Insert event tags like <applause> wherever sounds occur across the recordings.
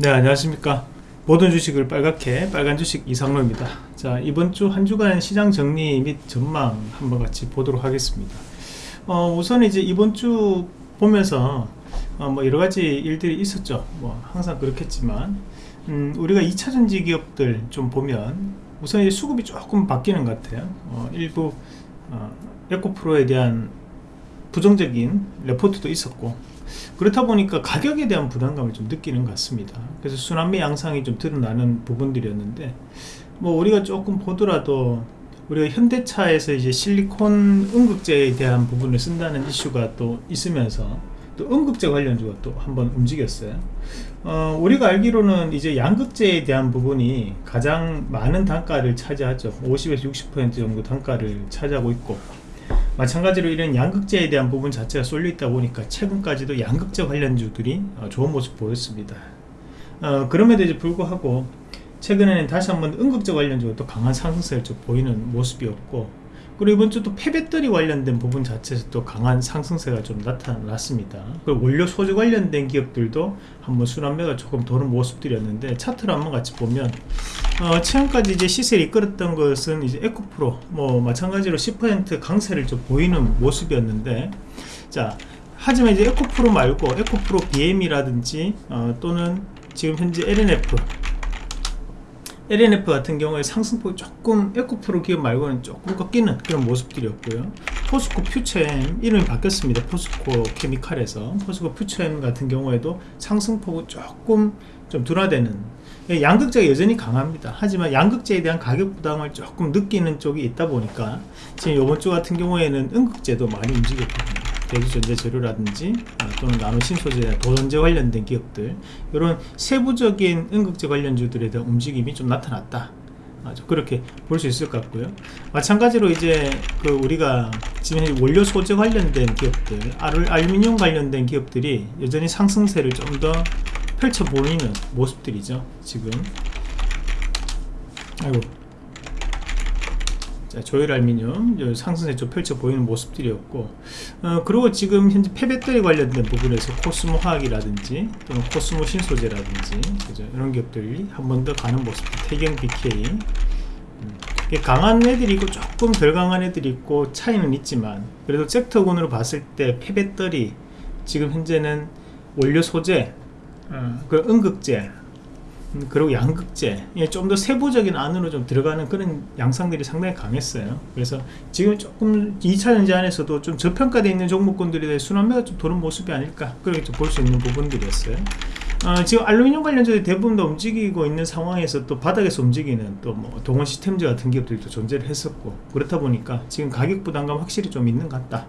네 안녕하십니까. 모든 주식을 빨갛게 빨간 주식 이상로입니다. 자 이번 주 한 주간 시장 정리 및 전망 한번 같이 보도록 하겠습니다. 어, 우선 이제 이번 주 보면서 어, 뭐 여러가지 일들이 있었죠. 뭐 항상 그렇겠지만 음, 우리가 2차전지 기업들 좀 보면 우선 이제 수급이 조금 바뀌는 것 같아요. 어, 일부 어, 에코프로에 대한 부정적인 레포트도 있었고 그렇다 보니까 가격에 대한 부담감을 좀 느끼는 것 같습니다. 그래서 순환매 양상이 좀 드러나는 부분들이었는데 뭐 우리가 조금 보더라도 우리가 현대차에서 이제 실리콘 음극재에 대한 부분을 쓴다는 이슈가 또 있으면서 또 음극재 관련주가 또 한번 움직였어요. 어, 우리가 알기로는 이제 양극재에 대한 부분이 가장 많은 단가를 차지하죠. 50에서 60% 정도 단가를 차지하고 있고 마찬가지로 이런 양극재에 대한 부분 자체가 쏠려 있다 보니까 최근까지도 양극재 관련주들이 어, 좋은 모습 보였습니다. 어, 그럼에도 이제 불구하고 최근에는 다시 한번 음극재 관련주가 또 강한 상승세를 좀 보이는 모습이었고 그리고 이번 주 또 폐배터리 관련된 부분 자체에서 또 강한 상승세가 좀 나타났습니다. 그리고 원료 소재 관련된 기업들도 한번 순환매가 조금 도는 모습들이었는데 차트를 한번 같이 보면 어, 최근까지 이제 시세를 이끌었던 것은 이제 에코프로 뭐 마찬가지로 10% 강세를 좀 보이는 모습이었는데 자 하지만 이제 에코프로 말고 에코프로 BM이라든지 어, 또는 지금 현재 LNF LNF 같은 경우에 상승폭이 조금 에코프로 기업 말고는 조금 꺾이는 그런 모습들이었고요. 포스코 퓨처엠 이름이 바뀌었습니다. 포스코 케미칼에서. 포스코 퓨처엠 같은 경우에도 상승폭은 조금 좀 둔화되는 양극재가 여전히 강합니다. 하지만 양극재에 대한 가격 부담을 조금 느끼는 쪽이 있다 보니까 지금 이번 주 같은 경우에는 음극재도 많이 움직였거든요 대주전자재료라든지 아, 또는 나노신 소재, 도전제 관련된 기업들 이런 세부적인 응급제 관련주들에 대한 움직임이 좀 나타났다. 아주 그렇게 볼 수 있을 것 같고요. 마찬가지로 이제 그 우리가 지금 원료 소재 관련된 기업들 알 루미늄 관련된 기업들이 여전히 상승세를 좀 더 펼쳐 보이는 모습들이죠 지금. 아이고 자, 조일 알미늄 상승세 좀 펼쳐 보이는 모습들이었고 어, 그리고 지금 현재 폐배터리 관련된 부분에서 코스모 화학이라든지 또는 코스모 신소재라든지 그죠? 이런 기업들이 한 번 더 가는 모습 태경 BK 음, 강한 애들이 있고 조금 덜 강한 애들이 있고 차이는 있지만 그래도 섹터군으로 봤을 때 폐배터리 지금 현재는 원료 소재 어, 그 음극재 음, 그리고 양극재. 예, 좀 더 세부적인 안으로 좀 들어가는 그런 양상들이 상당히 강했어요. 그래서 지금 조금 2차 전지 안에서도 좀 저평가되어 있는 종목군들에 대해 순환매가 좀 도는 모습이 아닐까. 그렇게 볼수 있는 부분들이었어요. 어, 지금 알루미늄 관련주들이 대부분 다 움직이고 있는 상황에서 또 바닥에서 움직이는 또 뭐 동원 시스템즈 같은 기업들도 존재를 했었고 그렇다 보니까 지금 가격 부담감 확실히 좀 있는 것 같다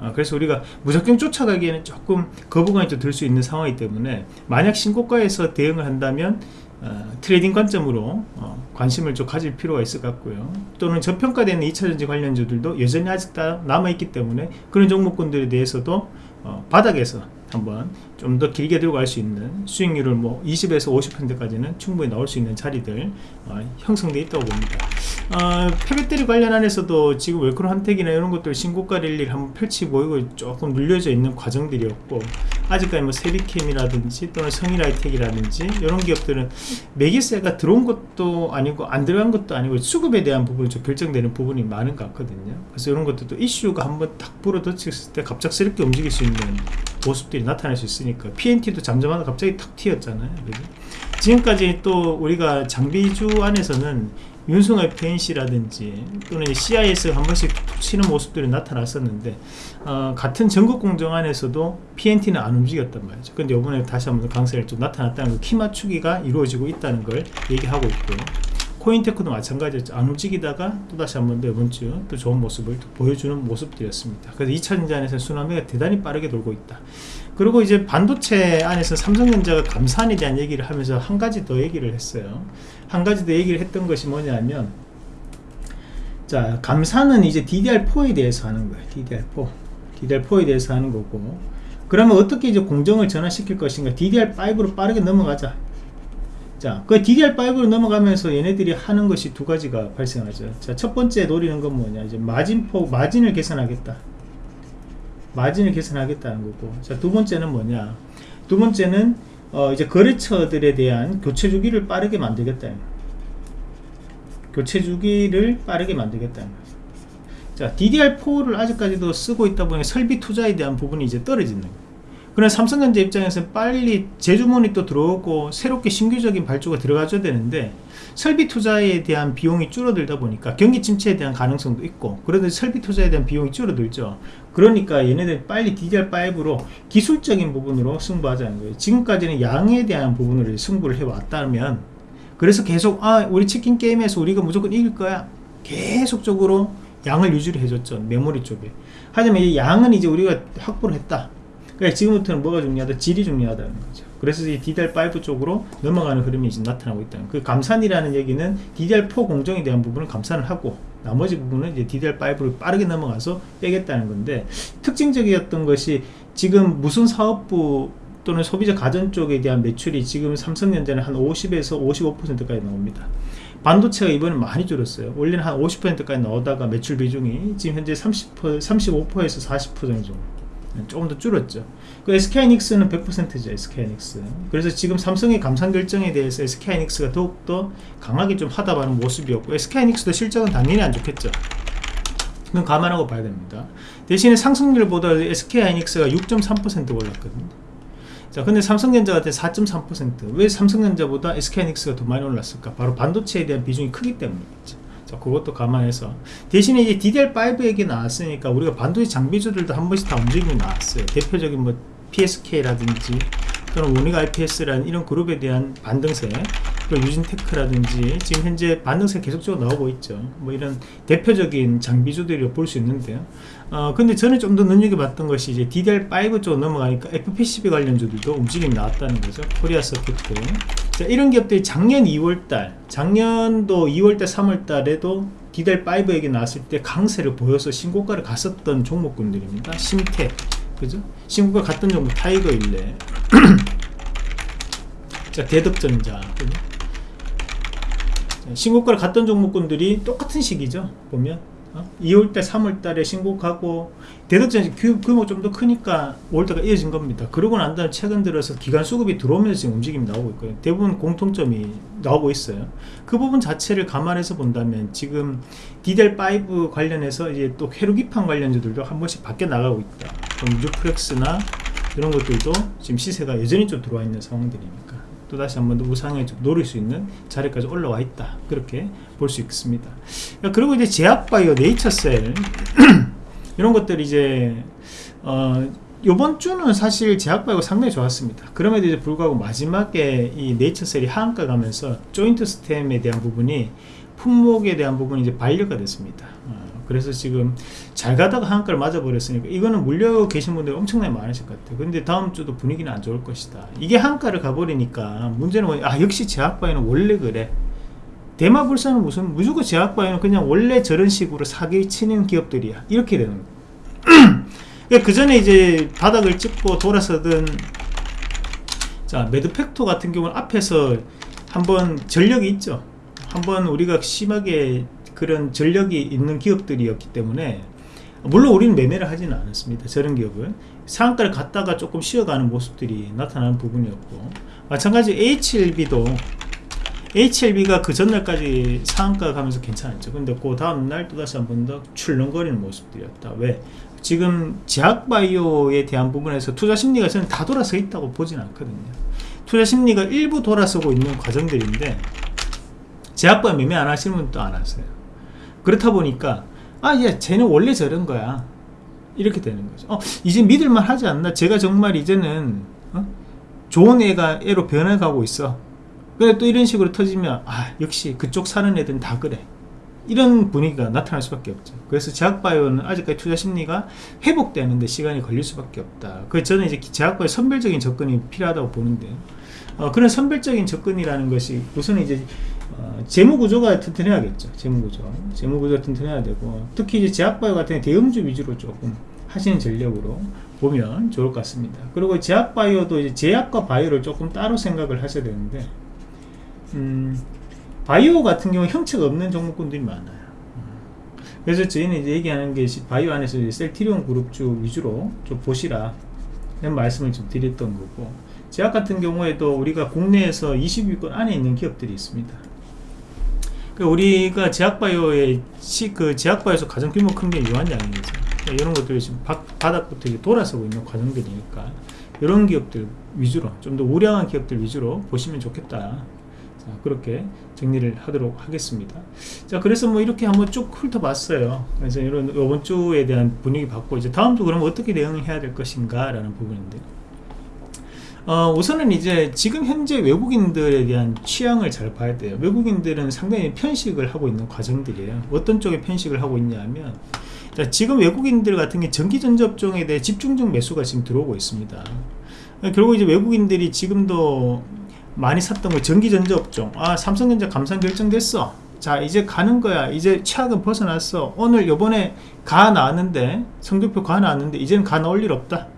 아, 그래서 우리가 무작정 쫓아가기에는 조금 거부감이 좀 들 수 있는 상황이기 때문에 만약 신고가에서 대응을 한다면 어, trading 관점으로 어, 관심을 좀 가질 필요가 있을 것 같고요. 또는 저평가되는 2차전지 관련주들도 여전히 아직 다 남아있기 때문에 그런 종목군들에 대해서도 어, 바닥에서 한번 좀 더 길게 들고 갈 수 있는 수익률을 뭐 20에서 50%까지는 충분히 나올 수 있는 자리들 어, 형성되어 있다고 봅니다. 어, 폐배터리 관련 안에서도 지금 웰크로 한택이나 이런 것들 신고가 랠리를 한번 펼치 보이고 조금 눌려져 있는 과정들이었고 아직까지 뭐 세비캠이라든지 또는 성일하이텍이라든지 이런 기업들은 매기세가 들어온 것도 아니고 안 들어간 것도 아니고 수급에 대한 부분이 좀 결정되는 부분이 많은 것 같거든요 그래서 이런 것들도 이슈가 한번 딱 불어닥쳤을 때 갑작스럽게 움직일 수 있는 모습들이 나타날 수 있으니까 PNT도 잠잠하다 갑자기 탁 튀었잖아요 그죠? 지금까지 또 우리가 장비주 안에서는 윤승의 펜시라든지 또는 CIS 한 번씩 툭 치는 모습들이 나타났었는데 어, 같은 전국 공정 안에서도 PNT는 안 움직였단 말이죠. 근데 이번에 다시 한번 강세를 좀 나타났다는 그키 맞추기가 이루어지고 있다는 걸 얘기하고 있고요. 코인테크도 마찬가지였죠 안 움직이다가 또다시 한 번 더 이번 주 또 좋은 모습을 보여주는 모습들이었습니다. 그래서 2차 전지 안에서 순환매가 대단히 빠르게 돌고 있다 그리고 이제 반도체 안에서 삼성전자가 감산에 대한 얘기를 하면서 한 가지 더 얘기를 했어요 한 가지 더 얘기를 했던 것이 뭐냐면 자 감산은 이제 DDR4에 대해서 하는 거예요 DDR4 DDR4에 대해서 하는 거고 그러면 어떻게 이제 공정을 전환시킬 것인가 DDR5로 빠르게 넘어가자 자, 그 DDR5로 넘어가면서 얘네들이 하는 것이 두 가지가 발생하죠. 자, 첫 번째 노리는 건 뭐냐. 이제 마진폭, 마진을 개선하겠다. 마진을 개선하겠다는 거고. 자, 두 번째는 뭐냐. 두 번째는 어, 이제 거래처들에 대한 교체 주기를 빠르게 만들겠다. 교체 주기를 빠르게 만들겠다. 자, DDR4를 아직까지도 쓰고 있다 보니 설비 투자에 대한 부분이 이제 떨어지는 거예요. 그런 삼성전자 입장에서 빨리 재주문이 또 들어오고 새롭게 신규적인 발주가 들어가줘야 되는데 설비 투자에 대한 비용이 줄어들다 보니까 경기 침체에 대한 가능성도 있고 그런데 설비 투자에 대한 비용이 줄어들죠. 그러니까 얘네들 빨리 DDR5로 기술적인 부분으로 승부하자는 거예요. 지금까지는 양에 대한 부분으로 승부를 해왔다면 그래서 계속 아 우리 치킨 게임에서 우리가 무조건 이길 거야. 계속적으로 양을 유지를 해줬죠. 메모리 쪽에. 하지만 이 양은 이제 우리가 확보를 했다 그러니까 지금부터는 뭐가 중요하다? 질이 중요하다는 거죠. 그래서 이 DDR5 쪽으로 넘어가는 흐름이 지금 나타나고 있다는 그 감산이라는 얘기는 DDR4 공정에 대한 부분을 감산을 하고 나머지 부분은 이제 DDR5로 빠르게 넘어가서 빼겠다는 건데 특징적이었던 것이 지금 무슨 사업부 또는 소비자 가전 쪽에 대한 매출이 지금 삼성전자는 한 50에서 55%까지 나옵니다. 반도체가 이번에 많이 줄었어요. 원래는 한 50%까지 나오다가 매출 비중이 지금 현재 30%, 35%에서 40% 정도 조금 더 줄었죠. 그 SK하이닉스는 100%죠. SK하이닉스. 그래서 지금 삼성의 감산 결정에 대해서 SK하이닉스가 더욱더 강하게 좀 하다바는 모습이었고 SK하이닉스도 실적은 당연히 안 좋겠죠. 그건 감안하고 봐야 됩니다. 대신에 상승률보다 SK하이닉스가 6.3% 올랐거든요. 자, 근데 삼성전자 같은 4.3%왜 삼성전자보다 SK하이닉스가 더 많이 올랐을까? 바로 반도체에 대한 비중이 크기 때문이겠죠. 자, 그것도 감안해서 대신에 이제 DDR5 얘기 나왔으니까 우리가 반도체 장비주들도 한 번씩 다 움직임이 나왔어요. 대표적인 뭐 PSK라든지 또는 모닉 IPS라는 이런 그룹에 대한 반등세 그리고 유진테크라든지 지금 현재 반등세 계속적으로 나오고 있죠. 뭐 이런 대표적인 장비주들이 볼 수 있는데요. 어 근데 저는 좀 더 눈여겨봤던 것이 이제 DDR5 쪽으로 넘어가니까 FPCB 관련주들도 움직임이 나왔다는 거죠. 코리아 서킷들 자, 이런 기업들이 작년 2월달 작년도 2월달 3월달에도 DDR5 얘기 나왔을 때 강세를 보여서 신고가를 갔었던 종목군들입니다. 심태 그죠? 신고가 갔던 종목 타이거 일레 자 대덕전자? 신고가를 갔던 종목군들이 똑같은 시기죠 보면 어? 2월달 3월달에 신고가고 대덕전자 규모 좀 더 크니까 5월달가 이어진 겁니다. 그러고 난 다음에 최근 들어서 기관 수급이 들어오면서 움직임이 나오고 있고요. 대부분 공통점이 나오고 있어요. 그 부분 자체를 감안해서 본다면 지금 DDR5 관련해서 이제 또 회로기판 관련주들도 한 번씩 바뀌어 나가고 있다. 뉴플렉스나 이런 것들도 지금 시세가 여전히 좀 들어와 있는 상황들이니까 또다시 한 번 더 우상에 좀 노릴 수 있는 자리까지 올라와 있다. 그렇게 볼 수 있습니다. 그리고 이제 제약바이오 네이처셀. <clears throat> 이런 것들이 이제 어 요번 주는 사실 제약바이오가 상당히 좋았습니다. 그럼에도 불구하고 마지막에 이 네이처셀이 하한가 가면서 조인트 스템에 대한 부분이 품목에 대한 부분이 이제 반려가 됐습니다. 어, 그래서 지금 잘 가다가 한가를 맞아버렸으니까 이거는 물려 계신 분들 엄청나게 많으실 것 같아요. 근데 다음 주도 분위기는 안 좋을 것이다. 이게 한가를 가버리니까 문제는 뭐냐? 아 역시 제약바이오는 원래 그래. 대마불사는 무슨 무조건 제약바이오는 그냥 원래 저런 식으로 사기 치는 기업들이야. 이렇게 되는 거예요 <clears throat> 그러니까 그 전에 이제 바닥을 찍고 돌아서던 자 매드팩토 같은 경우는 앞에서 한번 전력이 있죠. 한번 우리가 심하게 그런 전력이 있는 기업들이었기 때문에 물론 우리는 매매를 하지는 않았습니다. 저런 기업은. 상한가를 갔다가 조금 쉬어가는 모습들이 나타나는 부분이었고. 마찬가지 HLB도 HLB가 그 전날까지 상한가 가면서 괜찮았죠. 근데 그 다음날 또다시 한 번 더 출렁거리는 모습들이었다. 왜? 지금 제약바이오에 대한 부분에서 투자 심리가 저는 다 돌아서 있다고 보진 않거든요. 투자 심리가 일부 돌아서고 있는 과정들인데 제약바이오 매매 안 하시는 분도 안 하세요 그렇다 보니까 아예 쟤는 원래 저런 거야. 이렇게 되는 거죠. 어, 이제 믿을만 하지 않나? 제가 정말 이제는 어? 좋은 애가 애로 변해가고 있어. 근데 또 이런 식으로 터지면 아 역시 그쪽 사는 애들은 다 그래. 이런 분위기가 나타날 수밖에 없죠. 그래서 제약바이오는 아직까지 투자 심리가 회복되는데 시간이 걸릴 수밖에 없다. 그래서 저는 이제 제약바이오 선별적인 접근이 필요하다고 보는데 어, 그런 선별적인 접근이라는 것이 우선 이제 어, 재무구조가 튼튼해야겠죠. 재무구조. 재무구조가 튼튼해야 되고, 특히 이제 제약바이오 같은 대형주 위주로 조금 하시는 전략으로 보면 좋을 것 같습니다. 그리고 제약바이오도 이제 제약과 바이오를 조금 따로 생각을 하셔야 되는데, 음, 바이오 같은 경우 형체가 없는 종목군들이 많아요. 그래서 저희는 이제 얘기하는 게 바이오 안에서 셀티리온 그룹주 위주로 좀 보시라. 이런 말씀을 좀 드렸던 거고, 제약 같은 경우에도 우리가 국내에서 20위권 안에 있는 기업들이 있습니다. 그 우리가 제약바이오의 시, 그 제약바이오에서 가장 규모 큰 게 유한양이죠. 이런 것들이 지금 바, 바닥부터 이게 돌아서고 있는 과정들이니까 이런 기업들 위주로 좀 더 우량한 기업들 위주로 보시면 좋겠다. 자, 그렇게 정리를 하도록 하겠습니다. 자, 그래서 뭐 이렇게 한번 쭉 훑어봤어요. 그래서 이런 이번 주에 대한 분위기 봤고 이제 다음 주 그럼 어떻게 대응을 해야 될 것인가 라는 부분인데. 어, 우선은 이제 지금 현재 외국인들에 대한 취향을 잘 봐야 돼요. 외국인들은 상당히 편식을 하고 있는 과정들이에요. 어떤 쪽에 편식을 하고 있냐면 자, 지금 외국인들 같은 게 전기전접종에 대해 집중적 매수가 지금 들어오고 있습니다. 결국 이제 외국인들이 지금도 많이 샀던 거 전기전자업종 아 삼성전자 감산 결정됐어 자 이제 가는 거야 이제 최악은 벗어났어 오늘 요번에 가 나왔는데 성적표 가 나왔는데 이제는 가 나올 일 없다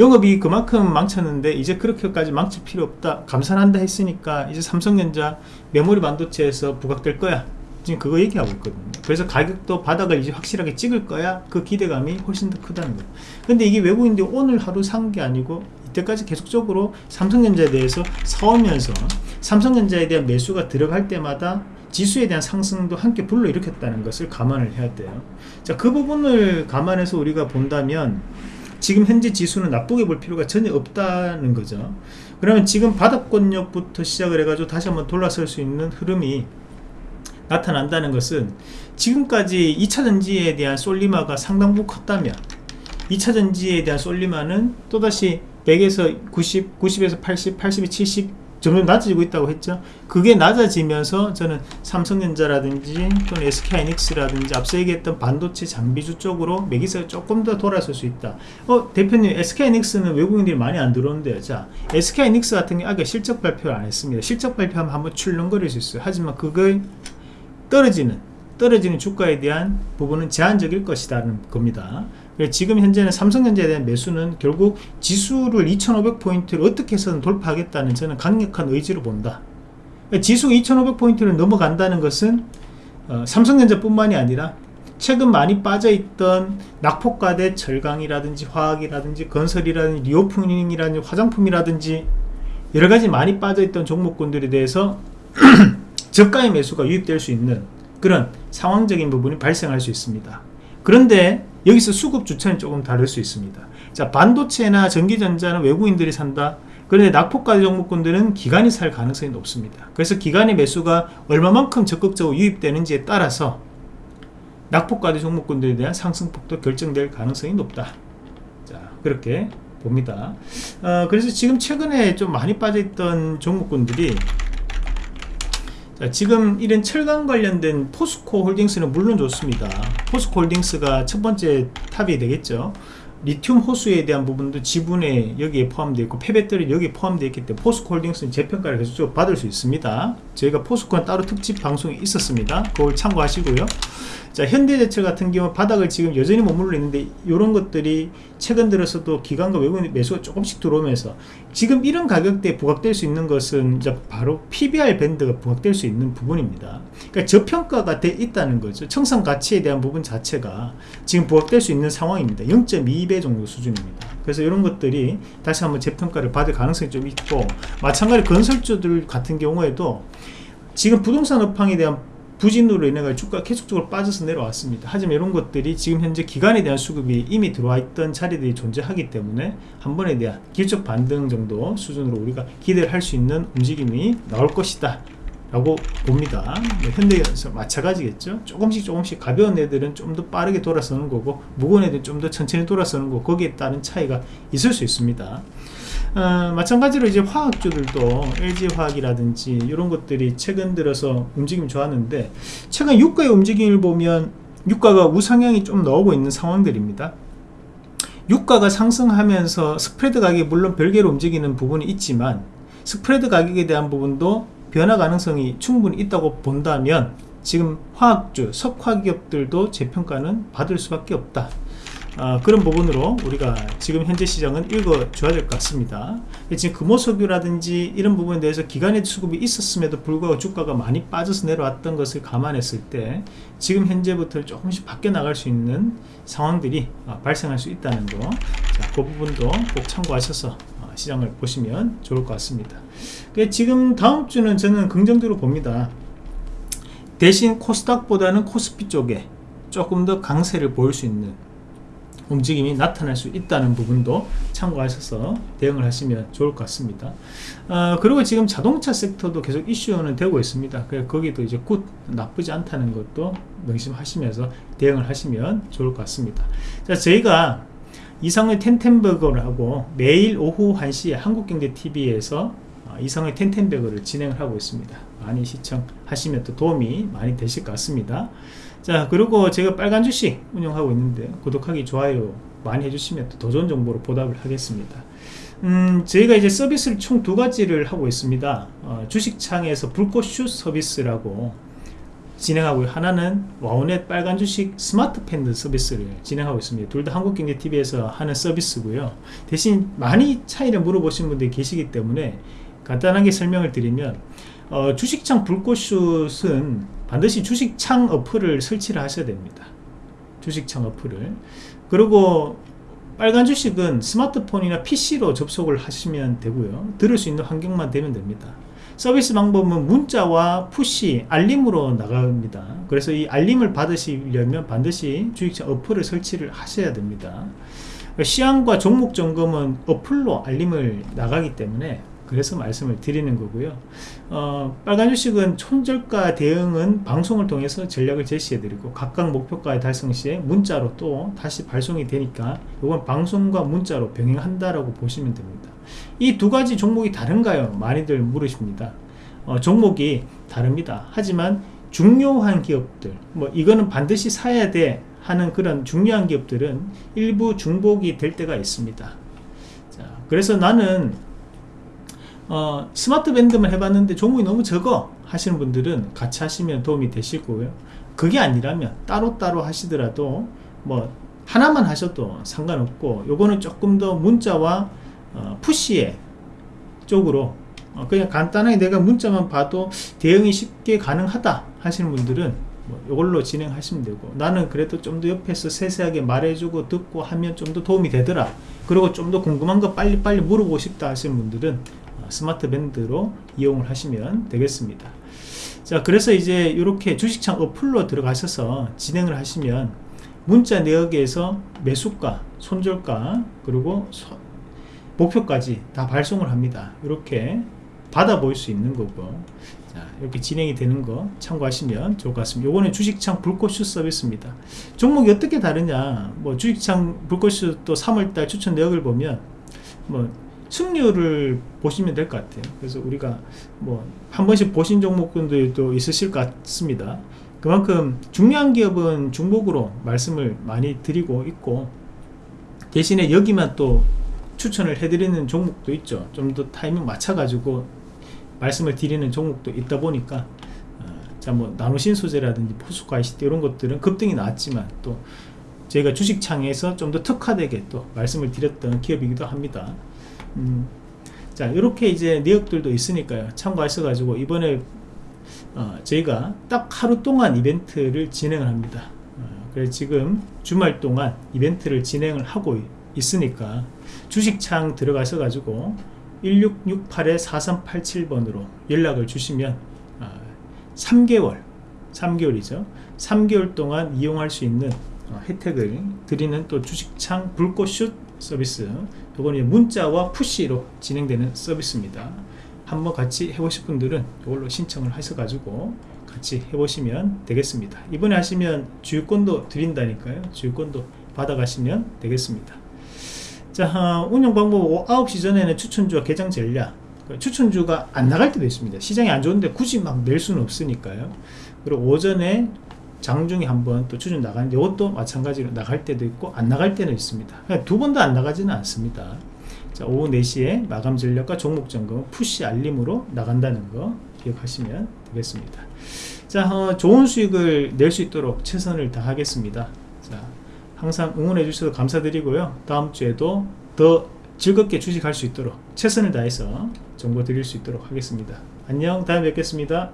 영업이 그만큼 망쳤는데 이제 그렇게까지 망칠 필요 없다. 감산한다 했으니까 이제 삼성전자 메모리 반도체에서 부각될 거야. 지금 그거 얘기하고 있거든요. 그래서 가격도 바닥을 이제 확실하게 찍을 거야. 그 기대감이 훨씬 더 크다는 거예요. 근데 이게 외국인들이 오늘 하루 산 게 아니고 이때까지 계속적으로 삼성전자에 대해서 사오면서 삼성전자에 대한 매수가 들어갈 때마다 지수에 대한 상승도 함께 불러일으켰다는 것을 감안을 해야 돼요. 자그 부분을 감안해서 우리가 본다면 지금 현재 지수는 나쁘게 볼 필요가 전혀 없다는 거죠. 그러면 지금 바닥권역부터 시작을 해가지고 다시 한번 돌아설 수 있는 흐름이 나타난다는 것은 지금까지 2차전지에 대한 솔리마가 상당 부분 컸다면 2차전지에 대한 솔리마는 또다시 100에서 90, 90에서 80, 80에 70 점점 낮아지고 있다고 했죠. 그게 낮아지면서 저는 삼성전자라든지 또는 SK하이닉스라든지 앞서 얘기했던 반도체 장비주 쪽으로 매기세가 조금 더 돌아설 수 있다. 어 대표님 SK하이닉스는 외국인들이 많이 안 들어오는데요. 자 SK하이닉스 같은 게 아까 실적 발표를 안 했습니다. 실적 발표하면 한번 출렁거릴 수 있어요. 하지만 그걸 떨어지는 떨어지는 주가에 대한 부분은 제한적일 것이라는 겁니다. 지금 현재는 삼성전자에 대한 매수는 결국 지수를 2500포인트를 어떻게 해서든 돌파하겠다는 저는 강력한 의지로 본다. 지수 2500포인트를 넘어간다는 것은 어, 삼성전자 뿐만이 아니라 최근 많이 빠져있던 낙폭과대 철강이라든지 화학이라든지 건설이라든지 reopening이라든지 화장품이라든지 여러가지 많이 빠져있던 종목군들에 대해서 <clears throat> 저가의 매수가 유입될 수 있는 그런 상황적인 부분이 발생할 수 있습니다. 그런데 여기서 수급 주체는 조금 다를 수 있습니다. 자 반도체나 전기전자는 외국인들이 산다. 그런데 낙폭과대 종목군들은 기관이 살 가능성이 높습니다. 그래서 기관의 매수가 얼마만큼 적극적으로 유입되는지에 따라서 낙폭과대 종목군들에 대한 상승폭도 결정될 가능성이 높다. 자 그렇게 봅니다. 어, 그래서 지금 최근에 좀 많이 빠져있던 종목군들이 자, 지금 이런 철강 관련된 포스코 홀딩스는 물론 좋습니다. 포스코 홀딩스가 첫 번째 top이 되겠죠. 리튬 호수에 대한 부분도 지분에 여기에 포함되어 있고 폐배터리 여기에 포함되어 있기 때문에 포스코 홀딩스는 재평가를 계속 받을 수 있습니다. 저희가 포스코는 따로 특집 방송이 있었습니다. 그걸 참고하시고요. 자 현대제철 같은 경우 바닥을 지금 여전히 머물러 있는데 이런 것들이 최근 들어서도 기관과 외국인 매수가 조금씩 들어오면서 지금 이런 가격대에 부각될 수 있는 것은 이제 바로 PBR 밴드가 부각될 수 있는 부분입니다 그러니까 저평가가 돼 있다는 거죠 청산 가치에 대한 부분 자체가 지금 부각될 수 있는 상황입니다 0.2배 정도 수준입니다 그래서 이런 것들이 다시 한번 재평가를 받을 가능성이 좀 있고 마찬가지로 건설주들 같은 경우에도 지금 부동산 업황에 대한 부진으로 인해 주가 계속적으로 빠져서 내려왔습니다. 하지만 이런 것들이 지금 현재 기간에 대한 수급이 이미 들어와 있던 자리들이 존재하기 때문에 한 번에 대한 기술적 반등 정도 수준으로 우리가 기대를 할 수 있는 움직임이 나올 것이다. 라고 봅니다. 네, 현대에서 마찬가지겠죠. 조금씩 조금씩 가벼운 애들은 좀 더 빠르게 돌아서는 거고 무거운 애들은 좀 더 천천히 돌아서는 거 거기에 따른 차이가 있을 수 있습니다. 어, 마찬가지로 이제 화학주들도 LG화학이라든지 이런 것들이 최근 들어서 움직임 좋았는데 최근 유가의 움직임을 보면 유가가 우상향이 좀 나오고 있는 상황들입니다. 유가가 상승하면서 스프레드 가격이 물론 별개로 움직이는 부분이 있지만 스프레드 가격에 대한 부분도 변화 가능성이 충분히 있다고 본다면 지금 화학주, 석화기업들도 재평가는 받을 수밖에 없다. 아, 그런 부분으로 우리가 지금 현재 시장은 읽어줘야 될 것 같습니다. 지금 금호석유라든지 이런 부분에 대해서 기간의 수급이 있었음에도 불구하고 주가가 많이 빠져서 내려왔던 것을 감안했을 때 지금 현재부터 조금씩 바뀌어 나갈 수 있는 상황들이 아, 발생할 수 있다는 거, 자, 그 부분도 꼭 참고하셔서 시장을 보시면 좋을 것 같습니다 그 지금 다음 주는 저는 긍정적으로 봅니다 대신 코스닥보다는 코스피 쪽에 조금 더 강세를 보일 수 있는 움직임이 나타날 수 있다는 부분도 참고하셔서 대응을 하시면 좋을 것 같습니다. 어, 그리고 지금 자동차 sector도 계속 이슈는 되고 있습니다. 그래서 거기도 이제 good 나쁘지 않다는 것도 명심하시면서 대응을 하시면 좋을 것 같습니다. 자, 저희가 이상로의 텐텐버거를 하고 매일 오후 1시에 한국경제TV에서 어, 이상로의 텐텐버거를 진행을 하고 있습니다. 많이 시청하시면 또 도움이 많이 되실 것 같습니다. 자 그리고 제가 빨간 주식 운영하고 있는데 구독하기 좋아요 많이 해주시면 더 좋은 정보로 보답을 하겠습니다 음, 저희가 이제 서비스를 총 두 가지를 하고 있습니다 어, 주식창에서 불꽃슛 서비스라고 진행하고 하나는 와우넷 빨간 주식 스마트 밴드 서비스를 진행하고 있습니다. 둘 다 한국경제TV에서 하는 서비스고요. 대신 많이 차이를 물어보신 분들이 계시기 때문에 간단하게 설명을 드리면 어, 주식창 불꽃슛은 반드시 주식창 어플을 설치를 하셔야 됩니다. 주식창 어플을. 그리고 빨간 주식은 스마트폰이나 PC로 접속을 하시면 되고요. 들을 수 있는 환경만 되면 됩니다 서비스 방법은 문자와 푸시 알림으로 나갑니다. 그래서 이 알림을 받으시려면 반드시 주식창 어플을 설치를 하셔야 됩니다. 시황과 종목 점검은 어플로 알림을 나가기 때문에 그래서 말씀을 드리는 거고요. 어, 빨간 주식은 촌절가 대응은 방송을 통해서 전략을 제시해 드리고 각각 목표가의 달성 시에 문자로 또 다시 발송이 되니까 이건 방송과 문자로 병행한다라고 보시면 됩니다. 이 두 가지 종목이 다른가요? 많이들 물으십니다. 어, 종목이 다릅니다. 하지만 중요한 기업들 뭐 이거는 반드시 사야 돼 하는 그런 중요한 기업들은 일부 중복이 될 때가 있습니다. 자, 그래서 나는 어, 스마트 밴드만 해봤는데 종목이 너무 적어 하시는 분들은 같이 하시면 도움이 되실 거고요. 그게 아니라면 따로따로 하시더라도 뭐 하나만 하셔도 상관없고 요거는 조금 더 문자와 어, 푸시에 쪽으로 어, 그냥 간단하게 내가 문자만 봐도 대응이 쉽게 가능하다 하시는 분들은 뭐 이걸로 진행하시면 되고 나는 그래도 좀 더 옆에서 세세하게 말해주고 듣고 하면 좀 더 도움이 되더라. 그리고 좀 더 궁금한 거 빨리빨리 물어보고 싶다 하시는 분들은 스마트 밴드로 이용을 하시면 되겠습니다. 자 그래서 이제 이렇게 주식창 어플로 들어가셔서 진행을 하시면 문자 내역에서 매수가 손절가 그리고 소, 목표까지 다 발송을 합니다. 이렇게 받아 보일 수 있는 거고. 자, 이렇게 진행이 되는 거 참고하시면 좋을 것 같습니다. 요거는 주식창 불꽃슛 서비스입니다. 종목이 어떻게 다르냐. 뭐 주식창 불꽃슛 또 3월달 추천 내역을 보면 뭐 승률을 보시면 될 것 같아요. 그래서 우리가 뭐 한 번씩 보신 종목들도 있으실 것 같습니다. 그만큼 중요한 기업은 중복으로 말씀을 많이 드리고 있고 대신에 여기만 또 추천을 해드리는 종목도 있죠. 좀 더 타이밍 맞춰 가지고 말씀을 드리는 종목도 있다 보니까 어, 자뭐 나노신 소재라든지 포스코 ICT 이런 것들은 급등이 나왔지만 또 저희가 주식창에서 좀 더 특화되게 또 말씀을 드렸던 기업이기도 합니다 음, 자 이렇게 이제 내역들도 있으니까요. 참고하셔 가지고 이번에 어, 저희가 딱 하루 동안 이벤트를 진행을 합니다. 어, 그래서 지금 주말 동안 이벤트를 진행을 하고 있으니까 주식창 들어가셔 가지고 1668-4387번으로 연락을 주시면 어, 3개월 3개월이죠. 3개월 동안 이용할 수 있는 어, 혜택을 드리는 또 주식창 불꽃슛 서비스 이거는 문자와 푸시로 진행되는 서비스입니다. 한번 같이 해보실 분들은 이걸로 신청을 하셔가지고 같이 해보시면 되겠습니다. 이번에 하시면 주유권도 드린다니까요. 주유권도 받아가시면 되겠습니다. 자 어, 운영 방법 9시 전에는 추천주와 개장 전략. 그 추천주가 안 나갈 때도 있습니다. 시장이 안 좋은데 굳이 막 낼 수는 없으니까요. 그리고 오전에 장중에 한번 또 추천 나가는데 이것도 마찬가지로 나갈 때도 있고 안 나갈 때는 있습니다. 두 번도 안 나가지는 않습니다. 자, 오후 4시에 마감 전략과 종목 점검 푸시 알림으로 나간다는 거 기억하시면 되겠습니다. 자 어, 좋은 수익을 낼 수 있도록 최선을 다하겠습니다. 자 항상 응원해 주셔서 감사드리고요. 다음 주에도 더 즐겁게 주식할 수 있도록 최선을 다해서 정보 드릴 수 있도록 하겠습니다. 안녕 다음에 뵙겠습니다